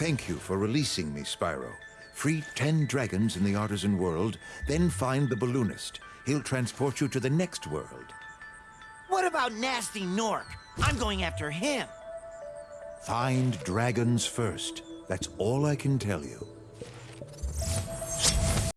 Thank you for releasing me, Spyro. Free ten dragons in the artisan world, then find the balloonist. He'll transport you to the next world. What about Gnasty Gnorc? I'm going after him. Find dragons first. That's all I can tell you.